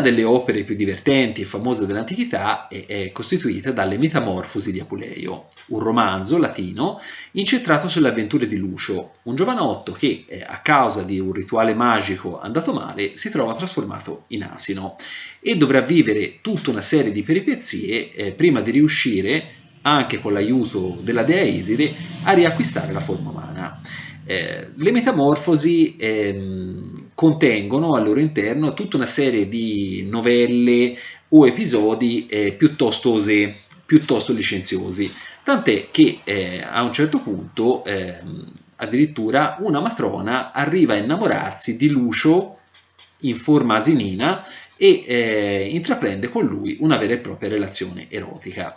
delle opere più divertenti e famose dell'antichità è, è, costituita dalle Metamorfosi di Apuleio, un romanzo latino incentrato sulle avventure di Lucio, un giovanotto che eh, a causa di un rituale magico andato male si trova trasformato in asino e dovrà vivere tutta una serie di peripezie eh, prima di riuscire, anche con l'aiuto della dea Iside, a riacquistare la forma umana. Eh, le metamorfosi ehm, contengono al loro interno tutta una serie di novelle o episodi eh, piuttosto, ose, piuttosto licenziosi, tant'è che eh, a un certo punto ehm, addirittura una matrona arriva a innamorarsi di Lucio in forma asinina e eh, intraprende con lui una vera e propria relazione erotica.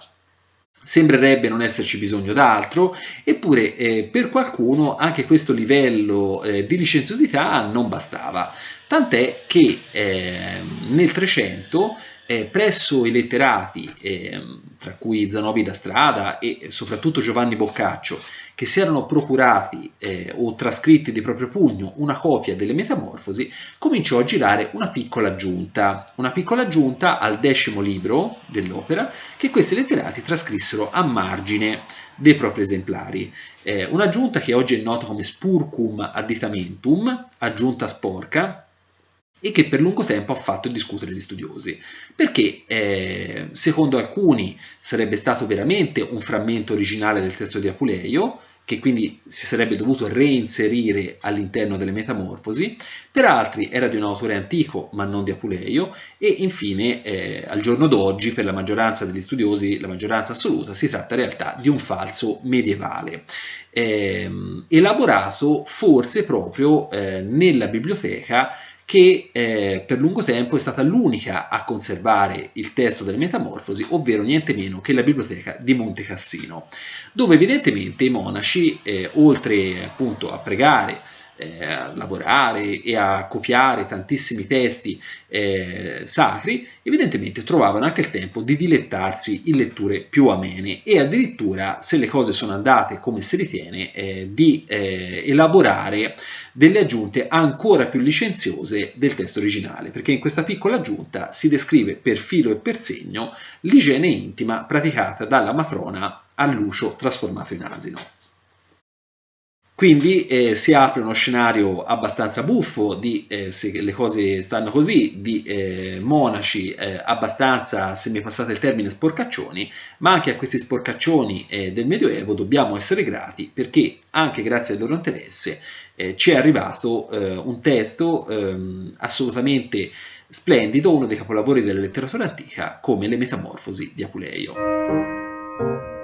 Sembrerebbe non esserci bisogno d'altro, eppure eh, per qualcuno anche questo livello eh, di licenziosità non bastava, tant'è che eh, nel 300 eh, presso i letterati, eh, tra cui Zanobi da Strada e soprattutto Giovanni Boccaccio, che si erano procurati eh, o trascritti di proprio pugno una copia delle Metamorfosi, cominciò a girare una piccola aggiunta, una piccola aggiunta al decimo libro dell'opera che questi letterati trascrissero a margine dei propri esemplari. Eh, un'aggiunta che oggi è nota come spurcum additamentum, aggiunta sporca, e che per lungo tempo ha fatto discutere gli studiosi, perché eh, secondo alcuni sarebbe stato veramente un frammento originale del testo di Apuleio, che quindi si sarebbe dovuto reinserire all'interno delle Metamorfosi, per altri era di un autore antico ma non di Apuleio e infine eh, al giorno d'oggi per la maggioranza degli studiosi, la maggioranza assoluta, si tratta in realtà di un falso medievale, eh, elaborato forse proprio eh, nella biblioteca che eh, per lungo tempo è stata l'unica a conservare il testo delle Metamorfosi, ovvero niente meno che la biblioteca di Monte Cassino, dove evidentemente i monaci, eh, oltre appunto a pregare eh, a lavorare e a copiare tantissimi testi eh, sacri, evidentemente trovavano anche il tempo di dilettarsi in letture più amene e addirittura, se le cose sono andate come si ritiene, eh, di eh, elaborare delle aggiunte ancora più licenziose del testo originale, perché in questa piccola aggiunta si descrive per filo e per segno l'igiene intima praticata dalla matrona a Lucio trasformato in asino. Quindi eh, si apre uno scenario abbastanza buffo di, eh, se le cose stanno così, di eh, monaci eh, abbastanza, se mi passate il termine, sporcaccioni, ma anche a questi sporcaccioni eh, del Medioevo dobbiamo essere grati perché anche grazie al loro interesse eh, ci è arrivato un testo ehm, assolutamente splendido, uno dei capolavori della letteratura antica come le Metamorfosi di Apuleio.